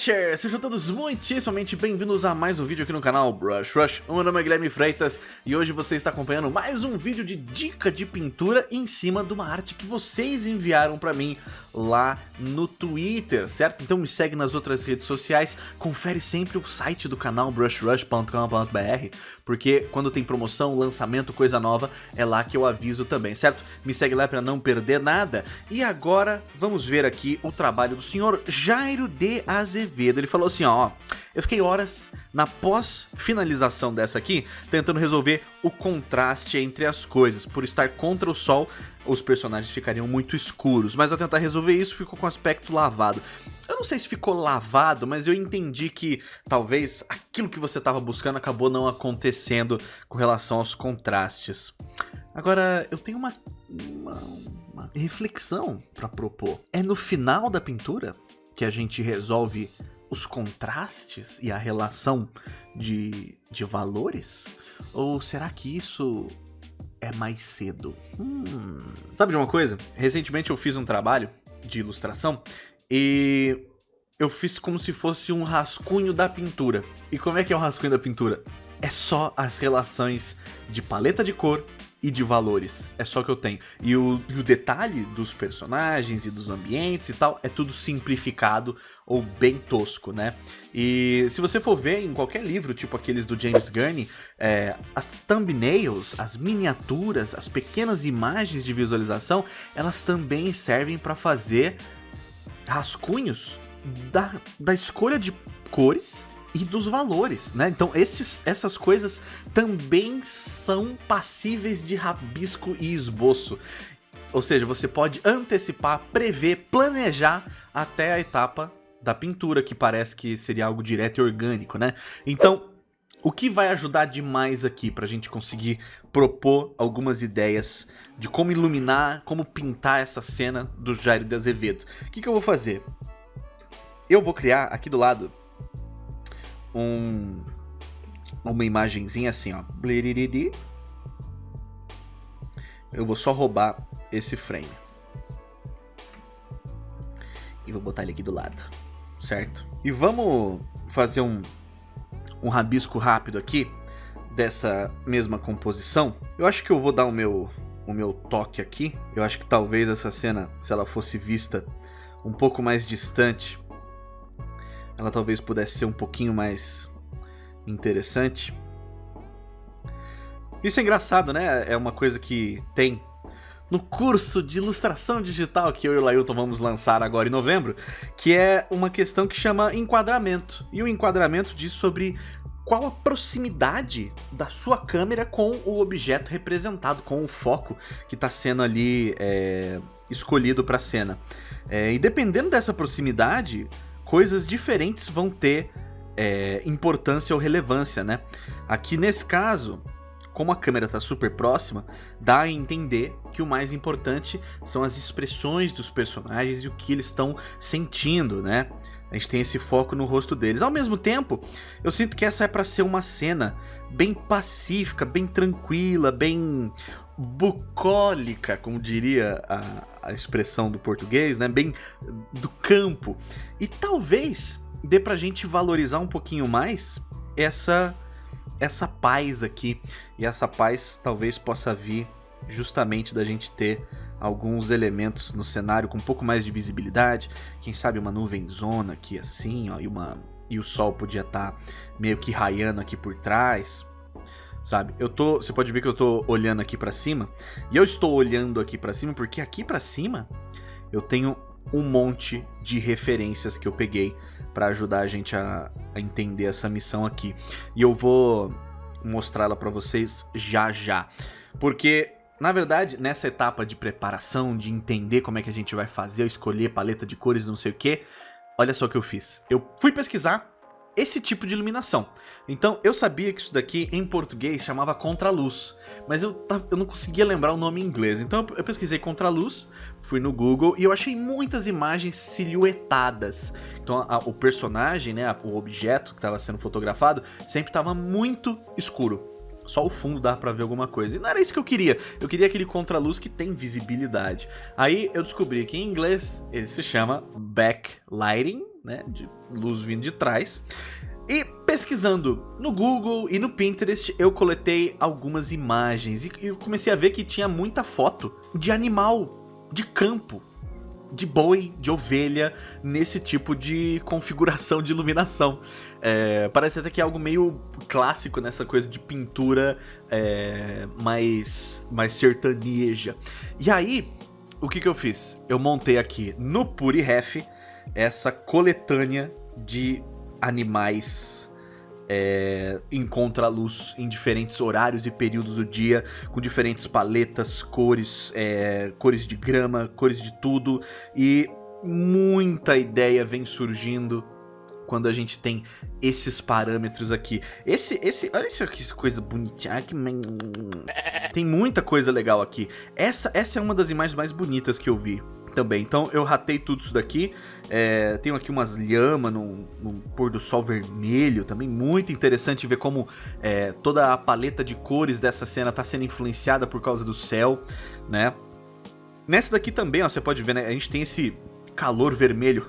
Sejam todos muitíssimamente bem-vindos a mais um vídeo aqui no canal Brush Rush. O meu nome é Guilherme Freitas e hoje você está acompanhando mais um vídeo de dica de pintura em cima de uma arte que vocês enviaram pra mim lá no Twitter, certo? Então me segue nas outras redes sociais, confere sempre o site do canal brushrush.com.br, porque quando tem promoção, lançamento, coisa nova, é lá que eu aviso também, certo? Me segue lá para não perder nada. E agora vamos ver aqui o trabalho do senhor Jairo de Azevedo. Ele falou assim, ó, eu fiquei horas na pós-finalização dessa aqui, tentando resolver o contraste entre as coisas. Por estar contra o sol, os personagens ficariam muito escuros, mas ao tentar resolver isso, ficou com aspecto lavado. Eu não sei se ficou lavado, mas eu entendi que talvez aquilo que você estava buscando acabou não acontecendo com relação aos contrastes. Agora, eu tenho uma, uma, uma reflexão para propor. É no final da pintura que a gente resolve os contrastes e a relação de, de valores? Ou será que isso é mais cedo? Hum. Sabe de uma coisa? Recentemente eu fiz um trabalho de ilustração e eu fiz como se fosse um rascunho da pintura. E como é que é o rascunho da pintura? É só as relações de paleta de cor e de valores. É só que eu tenho. E o, e o, detalhe dos personagens e dos ambientes e tal é tudo simplificado ou bem tosco, né? E se você for ver em qualquer livro, tipo aqueles do James Gurney, é, as thumbnails, as miniaturas, as pequenas imagens de visualização, elas também servem para fazer rascunhos da, da escolha de cores e dos valores, né? Então esses, essas coisas também são passíveis de rabisco e esboço. Ou seja, você pode antecipar, prever, planejar até a etapa da pintura, que parece que seria algo direto e orgânico, né? Então, o que vai ajudar demais aqui para a gente conseguir propor algumas ideias de como iluminar, como pintar essa cena do Jairo de Azevedo? O que, que eu vou fazer? Eu vou criar aqui do lado um uma imagenzinha assim, ó. Eu vou só roubar esse frame. E vou botar ele aqui do lado, certo? E vamos fazer um, um rabisco rápido aqui dessa mesma composição. Eu acho que eu vou dar o meu, o meu toque aqui. Eu acho que talvez essa cena, se ela fosse vista um pouco mais distante, ela talvez pudesse ser um pouquinho mais interessante. Isso é engraçado, né? É uma coisa que tem no curso de ilustração digital que eu e o Lailton vamos lançar agora em novembro, que é uma questão que chama enquadramento. E o enquadramento diz sobre qual a proximidade da sua câmera com o objeto representado, com o foco que está sendo ali é, escolhido para a cena. É, e dependendo dessa proximidade, coisas diferentes vão ter é, importância ou relevância, né? Aqui nesse caso, como a câmera está super próxima, dá a entender que o mais importante são as expressões dos personagens e o que eles estão sentindo, né? A gente tem esse foco no rosto deles. Ao mesmo tempo, eu sinto que essa é para ser uma cena bem pacífica, bem tranquila, bem bucólica, como diria a, a expressão do português, né? Bem do campo. E talvez dê pra gente valorizar um pouquinho mais essa essa paz aqui. E essa paz talvez possa vir justamente da gente ter alguns elementos no cenário com um pouco mais de visibilidade, quem sabe uma nuvem zona aqui assim, ó, e uma e o sol podia estar tá meio que raiando aqui por trás sabe? Eu tô, você pode ver que eu tô olhando aqui para cima, e eu estou olhando aqui para cima porque aqui para cima eu tenho um monte de referências que eu peguei para ajudar a gente a, a, entender essa missão aqui. E eu vou mostrá-la para vocês já já. Porque, na verdade, nessa etapa de preparação, de entender como é que a gente vai fazer, escolher paleta de cores, não sei o que, olha só o que eu fiz. Eu fui pesquisar esse tipo de iluminação. Então eu sabia que isso daqui em português chamava contraluz, mas eu, eu não conseguia lembrar o nome em inglês. Então eu pesquisei contraluz, fui no Google e eu achei muitas imagens silhuetadas. Então a, o personagem, né, o objeto que estava sendo fotografado, sempre estava muito escuro. Só o fundo dá pra ver alguma coisa. E não era isso que eu queria. Eu queria aquele contraluz que tem visibilidade. Aí eu descobri que em inglês ele se chama backlighting né, de luz vindo de trás. E pesquisando no Google e no Pinterest, eu coletei algumas imagens e eu comecei a ver que tinha muita foto de animal, de campo, de boi, de ovelha, nesse tipo de configuração de iluminação. É, parece até que é algo meio clássico nessa coisa de pintura é, mais, mais sertaneja. E aí, o que, que eu fiz? Eu montei aqui no PuriRef essa coletânea de animais é, encontra a luz em diferentes horários e períodos do dia, com diferentes paletas, cores, é, cores de grama, cores de tudo, e muita ideia vem surgindo quando a gente tem esses parâmetros aqui. Esse, esse, olha isso aqui, essa coisa bonitinha. Tem muita coisa legal aqui. Essa, essa é uma das imagens mais bonitas que eu vi também. Então eu ratei tudo isso daqui. É, tenho aqui umas lhamas no, pôr do sol vermelho também. Muito interessante ver como é, toda a paleta de cores dessa cena está sendo influenciada por causa do céu, né? Nessa daqui também, ó, você pode ver, né? A gente tem esse calor vermelho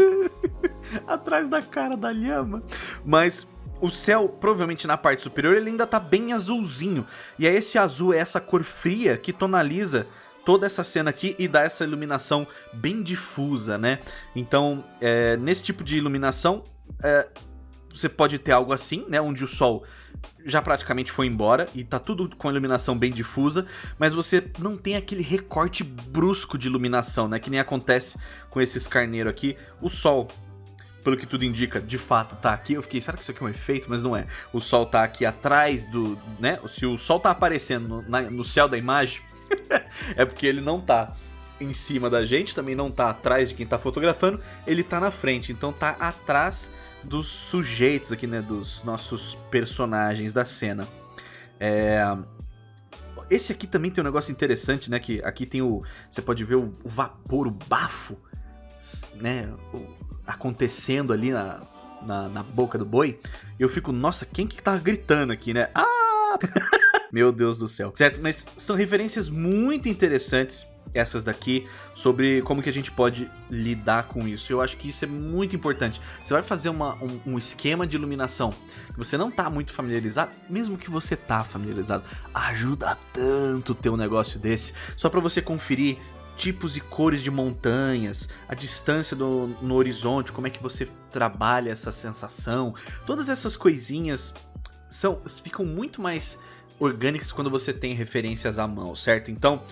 atrás da cara da lhama. Mas o céu, provavelmente na parte superior, ele ainda tá bem azulzinho. E é esse azul, é essa cor fria que tonaliza toda essa cena aqui e dá essa iluminação bem difusa, né? Então, é, nesse tipo de iluminação, é, você pode ter algo assim, né? Onde o sol já praticamente foi embora e tá tudo com iluminação bem difusa, mas você não tem aquele recorte brusco de iluminação, né? Que nem acontece com esses carneiros aqui. O sol pelo que tudo indica, de fato tá aqui. Eu fiquei, será que isso aqui é um efeito? Mas não é. O sol tá aqui atrás do, né? Se o sol tá aparecendo no, na, no céu da imagem, é porque ele não tá em cima da gente, também não tá atrás de quem tá fotografando, ele tá na frente, então tá atrás dos sujeitos aqui, né, dos nossos personagens da cena. É... Esse aqui também tem um negócio interessante, né, que aqui tem o... você pode ver o, vapor, o bafo, né, o, acontecendo ali na, na, na, boca do boi. Eu fico, nossa, quem que tá gritando aqui, né? Ah! Meu Deus do céu. Certo? Mas são referências muito interessantes essas daqui, sobre como que a gente pode lidar com isso. Eu acho que isso é muito importante. Você vai fazer uma, um, um, esquema de iluminação que você não tá muito familiarizado, mesmo que você tá familiarizado, ajuda tanto ter um negócio desse, só para você conferir tipos e cores de montanhas, a distância do, no horizonte, como é que você trabalha essa sensação, todas essas coisinhas são ficam muito mais orgânicas quando você tem referências à mão, certo? Então,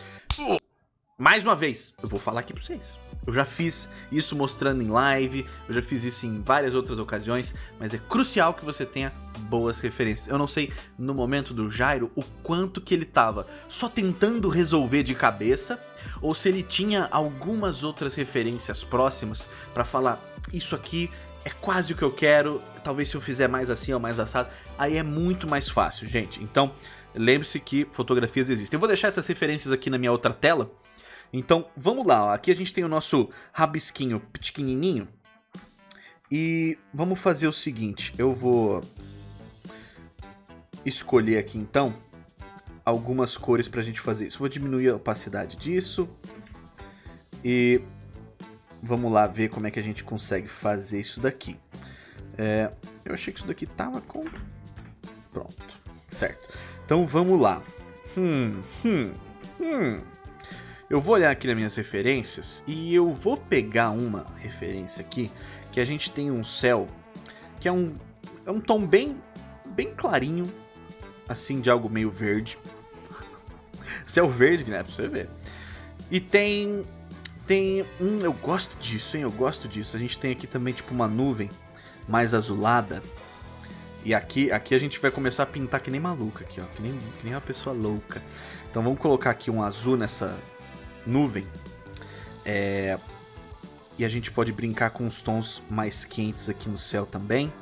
mais uma vez, eu vou falar aqui pra vocês. Eu já fiz isso mostrando em live, eu já fiz isso em várias outras ocasiões, mas é crucial que você tenha boas referências. Eu não sei, no momento do Jairo, o quanto que ele tava só tentando resolver de cabeça, ou se ele tinha algumas outras referências próximas para falar, isso aqui é quase o que eu quero, talvez se eu fizer mais assim ou mais assado, aí é muito mais fácil, gente. Então, lembre-se que fotografias existem. Eu vou deixar essas referências aqui na minha outra tela. Então, vamos lá. Ó. Aqui a gente tem o nosso rabisquinho pequenininho. E vamos fazer o seguinte. Eu vou escolher aqui, então, algumas cores pra gente fazer isso. Vou diminuir a opacidade disso. E vamos lá ver como é que a gente consegue fazer isso daqui. É, eu achei que isso daqui tava com... Pronto, certo. Então vamos lá. Hum, hum, hum. Eu vou olhar aqui nas minhas referências e eu vou pegar uma referência aqui que a gente tem um céu que é um, é um tom bem, bem clarinho, assim de algo meio verde. céu verde, né? Pra você ver. E tem tem... Hum, eu gosto disso, hein? Eu gosto disso. A gente tem aqui também, tipo, uma nuvem mais azulada. E aqui, aqui a gente vai começar a pintar que nem maluca aqui, ó. Que nem, que nem uma pessoa louca. Então vamos colocar aqui um azul nessa nuvem. É... E a gente pode brincar com os tons mais quentes aqui no céu também.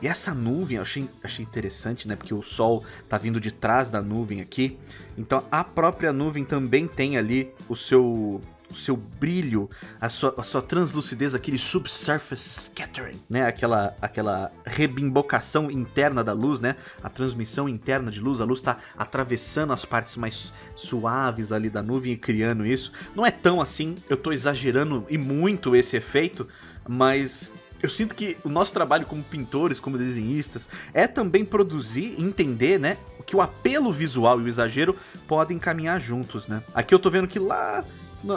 E essa nuvem eu achei, achei interessante, né? Porque o sol tá vindo de trás da nuvem aqui. Então a própria nuvem também tem ali o seu o seu brilho, a sua, a sua translucidez, aquele subsurface scattering, né? Aquela, aquela rebimbocação interna da luz, né? A transmissão interna de luz, a luz está atravessando as partes mais suaves ali da nuvem e criando isso. Não é tão assim, eu estou exagerando e muito esse efeito, mas eu sinto que o nosso trabalho como pintores, como desenhistas, é também produzir, entender, né, que o apelo visual e o exagero podem caminhar juntos, né? Aqui eu tô vendo que lá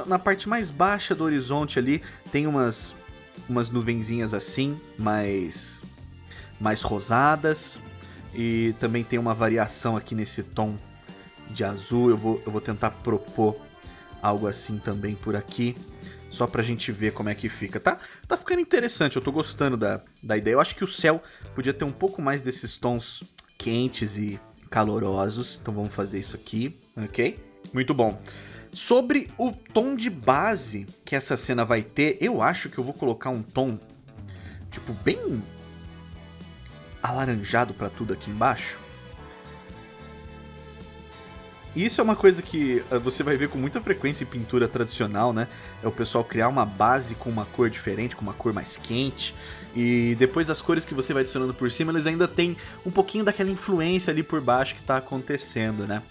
na parte mais baixa do horizonte ali tem umas umas nuvenzinhas assim, mais mais rosadas e também tem uma variação aqui nesse tom de azul. Eu vou eu vou tentar propor algo assim também por aqui. Só pra gente ver como é que fica, tá? Tá ficando interessante, eu tô gostando da, da ideia. Eu acho que o céu podia ter um pouco mais desses tons quentes e calorosos. Então vamos fazer isso aqui, ok? Muito bom. Sobre o tom de base que essa cena vai ter, eu acho que eu vou colocar um tom, tipo, bem alaranjado pra tudo aqui embaixo. E isso é uma coisa que eh, você vai ver com muita frequência em pintura tradicional, né? É o pessoal criar uma base com uma cor diferente, com uma cor mais quente. E depois as cores que você vai adicionando por cima, eles ainda têm um pouquinho daquela influência ali por baixo que tá acontecendo, né?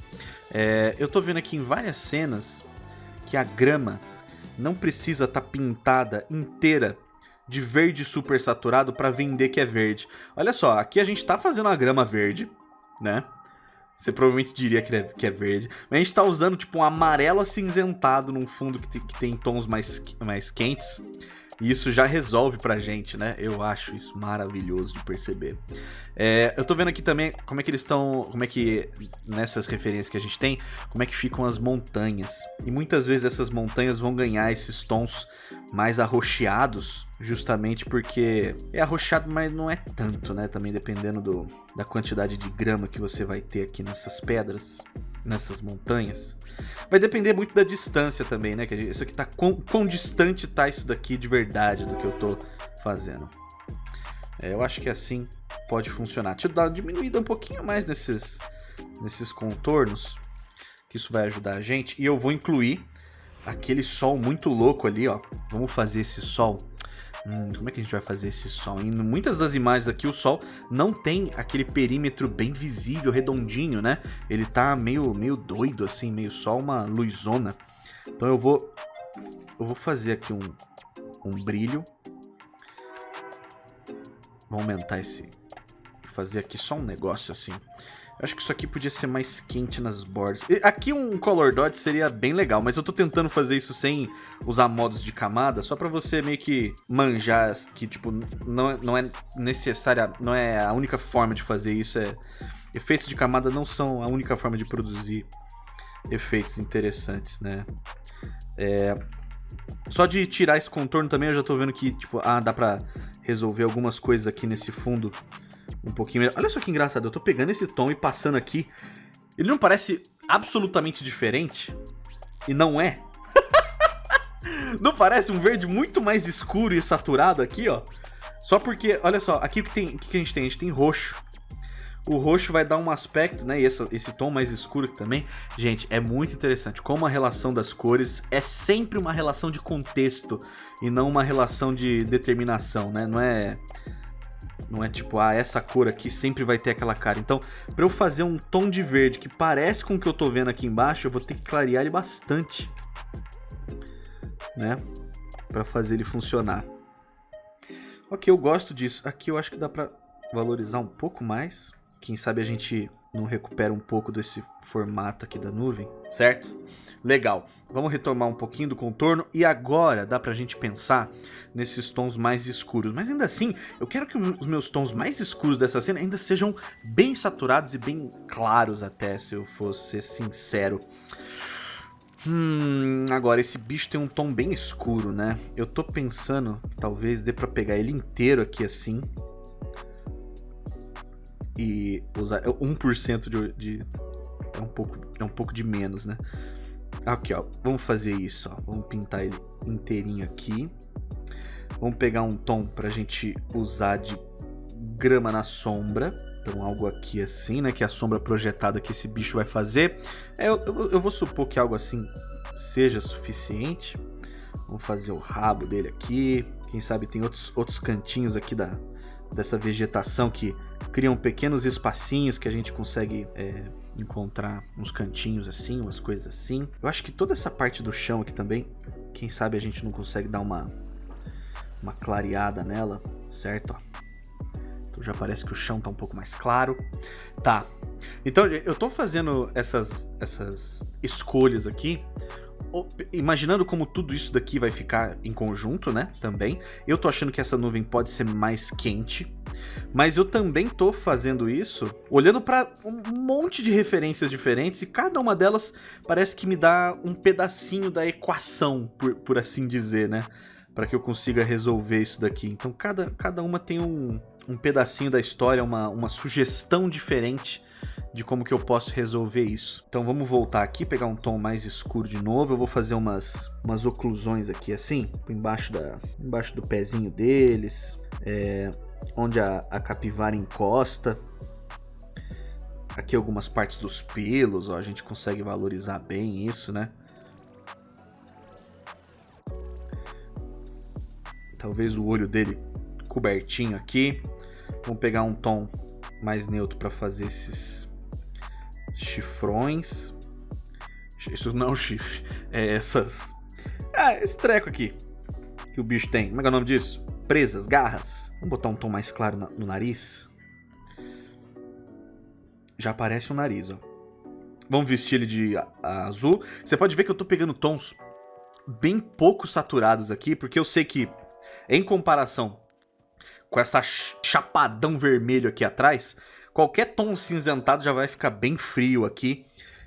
É, eu tô vendo aqui em várias cenas que a grama não precisa estar tá pintada inteira de verde super saturado para vender que é verde. Olha só, aqui a gente tá fazendo a grama verde, né? Você provavelmente diria que é, é verde. Mas a gente tá usando tipo um amarelo acinzentado num fundo que tem, que tem tons mais, mais quentes. E isso já resolve pra gente, né? Eu acho isso maravilhoso de perceber. É, eu tô vendo aqui também como é que eles estão... Como é que, nessas referências que a gente tem, como é que ficam as montanhas. E muitas vezes essas montanhas vão ganhar esses tons mais arroxeados, justamente porque é arroxeado, mas não é tanto, né? Também dependendo do, da quantidade de grama que você vai ter aqui nessas pedras, nessas montanhas. Vai depender muito da distância também, né? Que isso aqui tá quão, quão distante tá isso daqui de verdade do que eu tô fazendo. É, eu acho que assim pode funcionar. Deixa eu dar uma diminuída um pouquinho mais nesses, nesses contornos, que isso vai ajudar a gente. E eu vou incluir aquele sol muito louco ali, ó. Vamos fazer esse sol. Hum, como é que a gente vai fazer esse sol? Em muitas das imagens aqui, o sol não tem aquele perímetro bem visível, redondinho, né? Ele tá meio, meio doido, assim, meio só uma luzona. Então eu vou, eu vou fazer aqui um, um brilho. Vou aumentar esse... Fazer aqui só um negócio assim. Acho que isso aqui podia ser mais quente nas bordas. Aqui um Color Dot seria bem legal, mas eu tô tentando fazer isso sem usar modos de camada, só pra você meio que manjar que, tipo, não, é, não é necessária, não é a única forma de fazer isso. É... Efeitos de camada não são a única forma de produzir efeitos interessantes, né? É... Só de tirar esse contorno também eu já tô vendo que, tipo, ah, dá pra resolver algumas coisas aqui nesse fundo um pouquinho melhor. Olha só que engraçado, eu tô pegando esse tom e passando aqui. Ele não parece absolutamente diferente? E não é. não parece um verde muito mais escuro e saturado aqui, ó? Só porque, olha só, aqui o que, tem, o que a gente tem? A gente tem roxo. O roxo vai dar um aspecto, né? E essa, esse tom mais escuro aqui também. Gente, é muito interessante como a relação das cores é sempre uma relação de contexto e não uma relação de determinação, né? Não é não é tipo, ah, essa cor aqui sempre vai ter aquela cara. Então, para eu fazer um tom de verde que parece com o que eu tô vendo aqui embaixo, eu vou ter que clarear ele bastante. Né? Para fazer ele funcionar. Ok, eu gosto disso. Aqui eu acho que dá pra valorizar um pouco mais. Quem sabe a gente não recupera um pouco desse formato aqui da nuvem, certo? Legal, vamos retomar um pouquinho do contorno e agora dá pra gente pensar nesses tons mais escuros. Mas ainda assim, eu quero que os meus tons mais escuros dessa cena ainda sejam bem saturados e bem claros até, se eu fosse sincero. Hum, agora esse bicho tem um tom bem escuro, né? Eu tô pensando que talvez dê pra pegar ele inteiro aqui assim e usar 1% de, de é um pouco é um pouco de menos, né? Aqui, ó, vamos fazer isso, ó. Vamos pintar ele inteirinho aqui. Vamos pegar um tom pra gente usar de grama na sombra. Então algo aqui assim, né, que é a sombra projetada que esse bicho vai fazer. É, eu, eu, eu vou supor que algo assim seja suficiente. Vamos fazer o rabo dele aqui. Quem sabe tem outros, outros cantinhos aqui da, dessa vegetação que criam pequenos espacinhos que a gente consegue é, encontrar uns cantinhos assim, umas coisas assim. Eu acho que toda essa parte do chão aqui também, quem sabe a gente não consegue dar uma uma clareada nela, certo? Então já parece que o chão tá um pouco mais claro. Tá. Então eu tô fazendo essas, essas escolhas aqui imaginando como tudo isso daqui vai ficar em conjunto, né, também. Eu tô achando que essa nuvem pode ser mais quente, mas eu também tô fazendo isso olhando para um monte de referências diferentes e cada uma delas parece que me dá um pedacinho da equação, por, por assim dizer, né, para que eu consiga resolver isso daqui. Então cada, cada uma tem um, um pedacinho da história, uma, uma sugestão diferente de como que eu posso resolver isso. Então vamos voltar aqui, pegar um tom mais escuro de novo. Eu vou fazer umas, umas oclusões aqui assim, embaixo, da, embaixo do pezinho deles, é, onde a, a capivara encosta. Aqui algumas partes dos pelos, ó, a gente consegue valorizar bem isso, né? Talvez o olho dele cobertinho aqui. Vamos pegar um tom mais neutro para fazer esses chifrões. Isso não é um chifre. É essas... Ah, esse treco aqui. Que o bicho tem. Como é é o nome disso? Presas, garras. Vamos botar um tom mais claro no nariz. Já aparece o nariz, ó. Vamos vestir ele de azul. Você pode ver que eu tô pegando tons bem pouco saturados aqui, porque eu sei que, em comparação com essa chapadão vermelho aqui atrás, Qualquer tom cinzentado já vai ficar bem frio aqui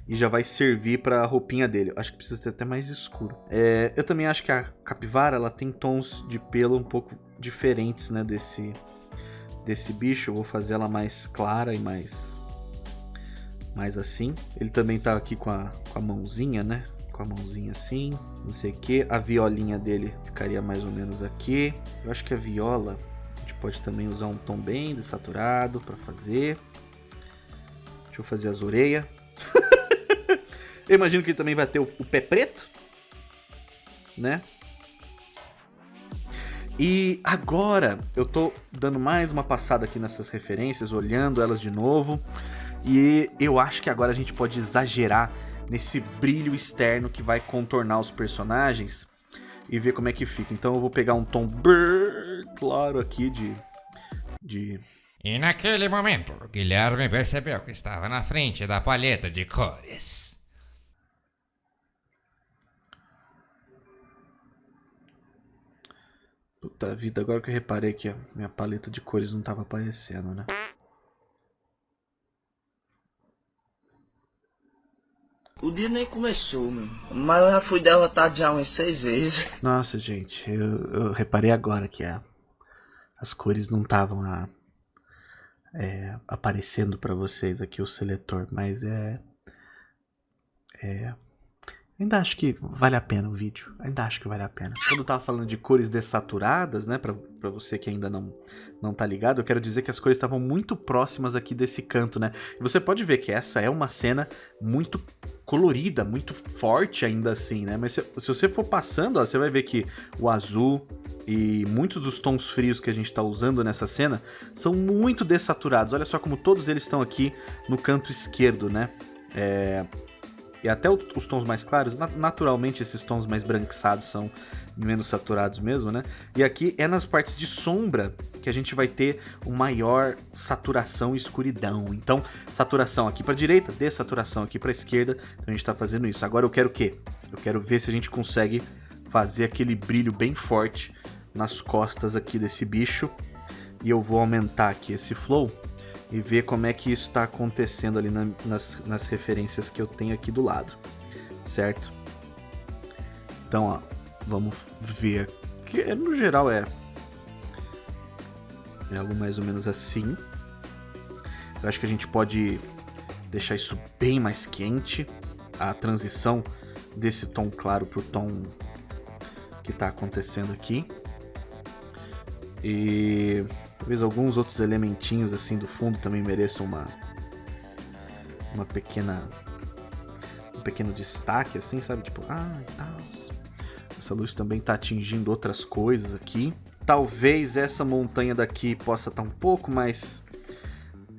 e já vai servir para a roupinha dele. Acho que precisa ter até mais escuro. É, eu também acho que a capivara ela tem tons de pelo um pouco diferentes, né, desse desse bicho. Eu vou fazer ela mais clara e mais mais assim. Ele também tá aqui com a, com a mãozinha, né? Com a mãozinha assim, não sei o que. A violinha dele ficaria mais ou menos aqui. Eu acho que a viola pode também usar um tom bem desaturado para fazer. Deixa eu fazer as orelhas. eu imagino que ele também vai ter o, o pé preto, né? E agora eu tô dando mais uma passada aqui nessas referências, olhando elas de novo. E eu acho que agora a gente pode exagerar nesse brilho externo que vai contornar os personagens e ver como é que fica. Então eu vou pegar um tom bem claro aqui de... de... E naquele momento, Guilherme percebeu que estava na frente da palheta de cores. Puta vida, agora que eu reparei que a minha paleta de cores não estava aparecendo, né? O dia nem começou, mano. Mas eu já fui derrotado já umas seis vezes. Nossa, gente, eu, eu reparei agora que a, as cores não estavam é, aparecendo para vocês aqui o seletor, mas é, é Ainda acho que vale a pena o vídeo. Ainda acho que vale a pena. Quando eu tava falando de cores dessaturadas, né? Pra, pra você que ainda não, não tá ligado, eu quero dizer que as cores estavam muito próximas aqui desse canto, né? E você pode ver que essa é uma cena muito colorida, muito forte ainda assim, né? Mas se, se você for passando, ó, você vai ver que o azul e muitos dos tons frios que a gente tá usando nessa cena são muito dessaturados. Olha só como todos eles estão aqui no canto esquerdo, né? É, e até os tons mais claros, naturalmente esses tons mais branquiçados são menos saturados mesmo, né? E aqui é nas partes de sombra que a gente vai ter o maior saturação e escuridão. Então, saturação aqui para direita, dessaturação aqui para esquerda. Então a gente está fazendo isso. Agora eu quero o quê? Eu quero ver se a gente consegue fazer aquele brilho bem forte nas costas aqui desse bicho. E eu vou aumentar aqui esse flow e ver como é que isso está acontecendo ali na, nas, nas referências que eu tenho aqui do lado, certo? Então, ó, vamos ver que no geral é é algo mais ou menos assim. Eu acho que a gente pode deixar isso bem mais quente, a transição desse tom claro pro tom que está acontecendo aqui. E Talvez alguns outros elementinhos assim do fundo também mereçam uma uma pequena um pequeno destaque assim, sabe? Tipo, ah, tá. Essa luz também está atingindo outras coisas aqui. Talvez essa montanha daqui possa estar tá um pouco mais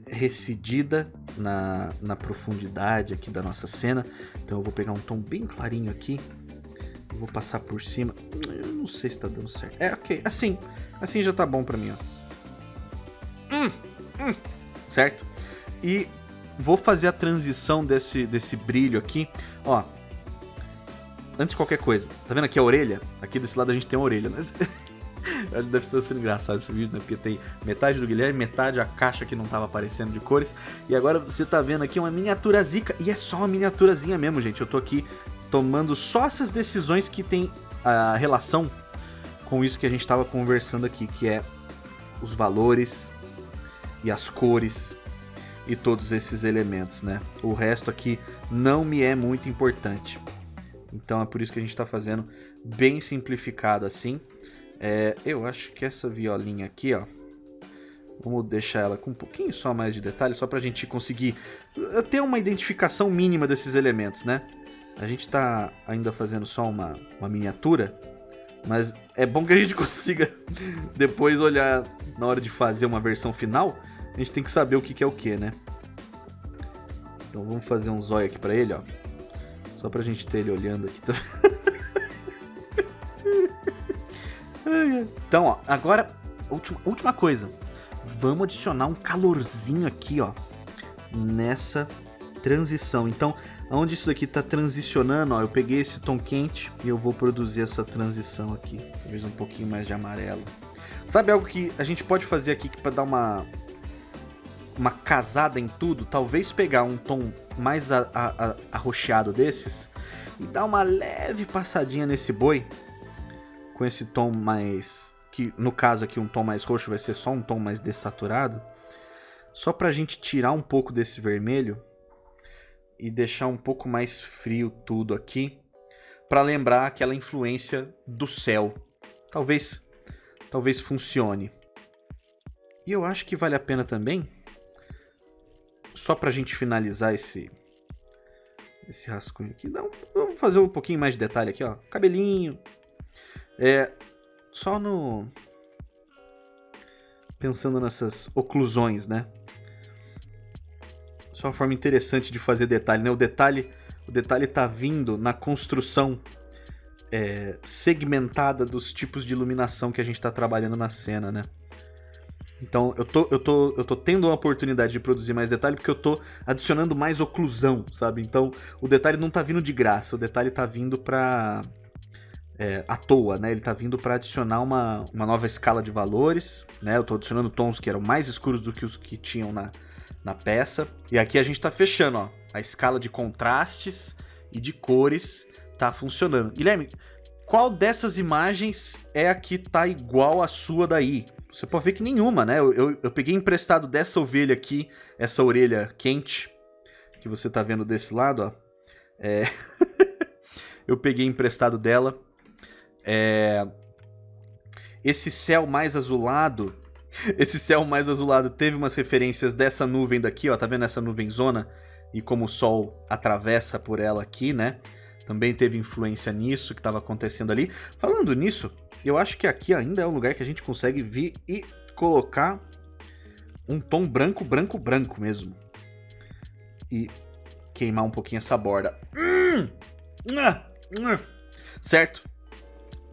recidida na, na profundidade aqui da nossa cena. Então eu vou pegar um tom bem clarinho aqui. vou passar por cima. Eu não sei se tá dando certo. É, ok. Assim. Assim já tá bom pra mim, ó. Hum, hum. Certo? E vou fazer a transição desse, desse brilho aqui. Ó. Antes de qualquer coisa. Tá vendo aqui a orelha? Aqui desse lado a gente tem a orelha. Mas... Deve estar sendo engraçado esse vídeo, né? Porque tem metade do Guilherme, metade a caixa que não estava aparecendo de cores. E agora você tá vendo aqui uma miniatura zica. E é só uma miniaturazinha mesmo, gente. Eu tô aqui tomando só essas decisões que tem a relação com isso que a gente estava conversando aqui, que é os valores e as cores e todos esses elementos, né? O resto aqui não me é muito importante. Então é por isso que a gente está fazendo bem simplificado assim. É, eu acho que essa violinha aqui, ó, vamos deixar ela com um pouquinho só mais de detalhe, só para a gente conseguir eh, ter uma identificação mínima desses elementos, né? A gente está ainda fazendo só uma, uma miniatura, mas é bom que a gente consiga depois olhar na hora de fazer uma versão final, a gente tem que saber o que, que é o que, né? Então vamos fazer um zóio aqui pra ele, ó. Só pra gente ter ele olhando aqui também. então, ó, agora, última, última coisa. Vamos adicionar um calorzinho aqui, ó. Nessa transição. Então, Onde isso aqui está transicionando, ó, eu peguei esse tom quente e eu vou produzir essa transição aqui. Talvez um pouquinho mais de amarelo. Sabe algo que a gente pode fazer aqui para dar uma uma casada em tudo? Talvez pegar um tom mais a, a, a, arroxeado desses e dar uma leve passadinha nesse boi com esse tom mais que no caso aqui um tom mais roxo vai ser só um tom mais desaturado. Só para a gente tirar um pouco desse vermelho e deixar um pouco mais frio tudo aqui, para lembrar aquela influência do céu. Talvez, talvez funcione. E eu acho que vale a pena também, só para a gente finalizar esse esse rascunho aqui, dá um, vamos fazer um pouquinho mais de detalhe aqui, ó, cabelinho, é só no pensando nessas oclusões, né? Isso é uma forma interessante de fazer detalhe, né? O detalhe, o detalhe tá vindo na construção é, segmentada dos tipos de iluminação que a gente está trabalhando na cena, né? Então eu tô, eu, tô, eu tô tendo a oportunidade de produzir mais detalhe porque eu tô adicionando mais oclusão, sabe? Então o detalhe não tá vindo de graça, o detalhe tá vindo pra. É, à toa, né? Ele tá vindo para adicionar uma, uma nova escala de valores, né? Eu tô adicionando tons que eram mais escuros do que os que tinham na, na peça. E aqui a gente está fechando, ó. A escala de contrastes e de cores tá funcionando. Guilherme, qual dessas imagens é a que tá igual à sua daí? Você pode ver que nenhuma, né? Eu, eu, eu peguei emprestado dessa ovelha aqui, essa orelha quente, que você tá vendo desse lado, ó. É... eu peguei emprestado dela. É... Esse céu mais azulado esse céu mais azulado teve umas referências dessa nuvem daqui, ó, tá vendo essa nuvem zona? E como o sol atravessa por ela aqui, né? Também teve influência nisso que estava acontecendo ali. Falando nisso, eu acho que aqui ainda é um lugar que a gente consegue vir e colocar um tom branco, branco, branco mesmo. E queimar um pouquinho essa borda. Hum! Certo?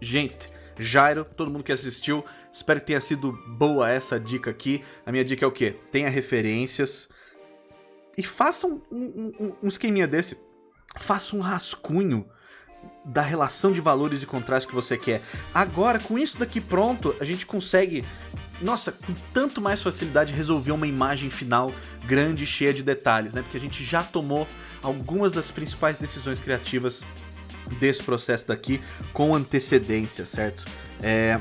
Gente, Jairo, todo mundo que assistiu, espero que tenha sido boa essa dica aqui. A minha dica é o quê? Tenha referências e faça um, um, um esqueminha desse. Faça um rascunho da relação de valores e contraste que você quer. Agora, com isso daqui pronto, a gente consegue, nossa, com tanto mais facilidade resolver uma imagem final grande, cheia de detalhes, né? Porque a gente já tomou algumas das principais decisões criativas desse processo daqui com antecedência, certo? É...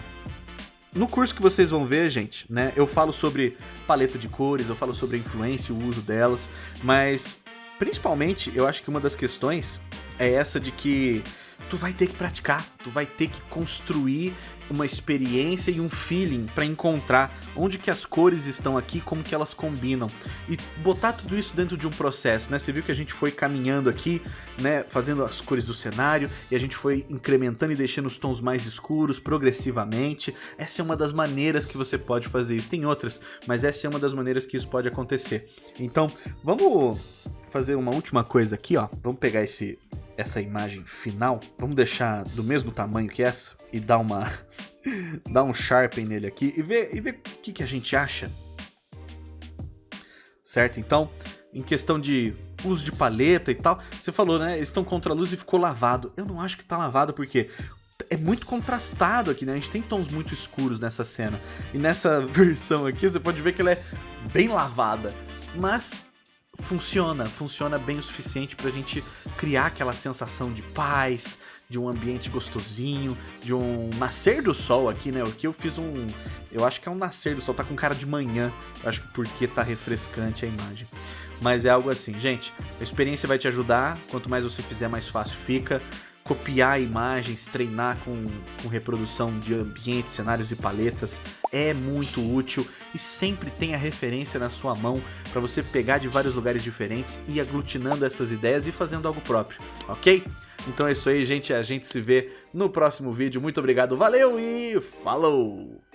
No curso que vocês vão ver, gente, né, eu falo sobre paleta de cores, eu falo sobre a influência e o uso delas, mas principalmente eu acho que uma das questões é essa de que tu vai ter que praticar, tu vai ter que construir uma experiência e um feeling para encontrar onde que as cores estão aqui, como que elas combinam e botar tudo isso dentro de um processo, né? Você viu que a gente foi caminhando aqui, né, fazendo as cores do cenário e a gente foi incrementando e deixando os tons mais escuros progressivamente. Essa é uma das maneiras que você pode fazer isso. Tem outras, mas essa é uma das maneiras que isso pode acontecer. Então, vamos fazer uma última coisa aqui, ó. Vamos pegar esse essa imagem final, vamos deixar do mesmo tamanho que essa e dar uma dar um sharpen nele aqui e ver e ver o que, que a gente acha. Certo? Então, em questão de uso de paleta e tal, você falou, né? Eles estão contra a luz e ficou lavado. Eu não acho que tá lavado porque é muito contrastado aqui, né? A gente tem tons muito escuros nessa cena. E nessa versão aqui, você pode ver que ela é bem lavada. Mas funciona, funciona bem o suficiente pra gente criar aquela sensação de paz, de um ambiente gostosinho, de um nascer do sol aqui, né? Aqui eu fiz um... Eu acho que é um nascer do sol, tá com cara de manhã. Eu acho que porque tá refrescante a imagem. Mas é algo assim, gente, a experiência vai te ajudar, quanto mais você fizer, mais fácil fica copiar imagens, treinar com, com reprodução de ambientes, cenários e paletas é muito útil e sempre tenha referência na sua mão para você pegar de vários lugares diferentes e aglutinando essas ideias e fazendo algo próprio, ok? Então é isso aí, gente. A gente se vê no próximo vídeo. Muito obrigado, valeu e falou!